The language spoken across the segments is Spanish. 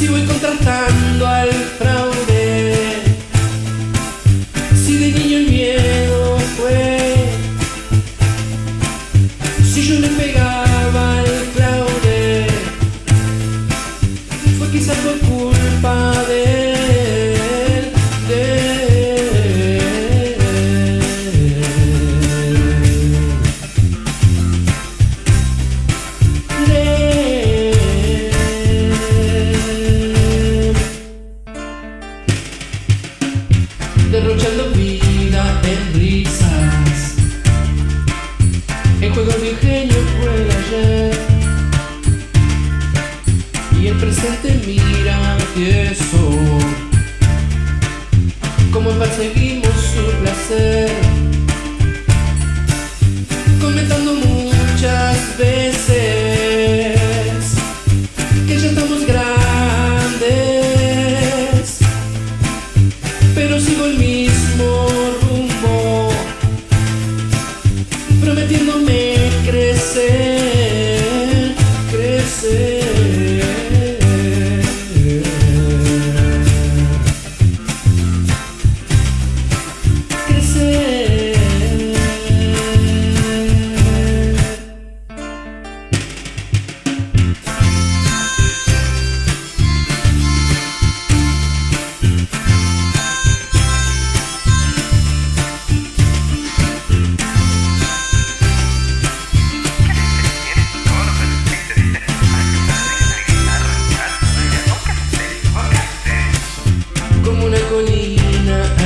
Si voy contratando al fraude. Si de niño el miedo fue Si yo le pegaba al fraude Fue quizás por culpa Como perseguimos su placer Comentando muchas veces Que ya estamos grandes Pero sigo el mismo rumbo Prometiéndome crecer.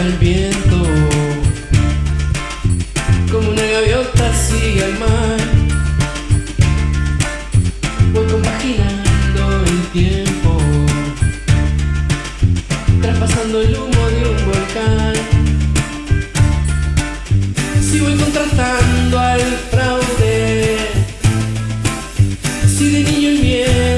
al viento. Como una gaviota sigue al mar. Voy compaginando el tiempo. Traspasando el humo de un volcán. Si voy contrastando al fraude. Si de niño el miedo